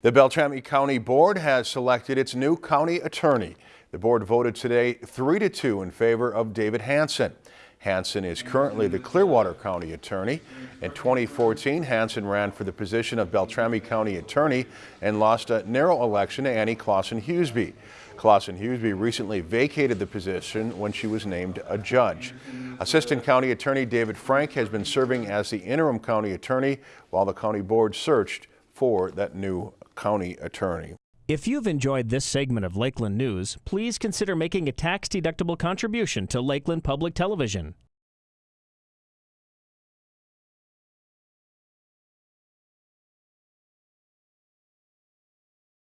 The Beltrami County Board has selected its new county attorney. The board voted today 3 to 2 in favor of David Hanson. Hanson is currently the Clearwater County Attorney. In 2014, Hanson ran for the position of Beltrami County Attorney and lost a narrow election to Annie Claesson Huseby. Claesson Huseby recently vacated the position when she was named a judge. Assistant County Attorney David Frank has been serving as the interim county attorney while the county board searched for that new county attorney. If you've enjoyed this segment of Lakeland News, please consider making a tax-deductible contribution to Lakeland Public Television.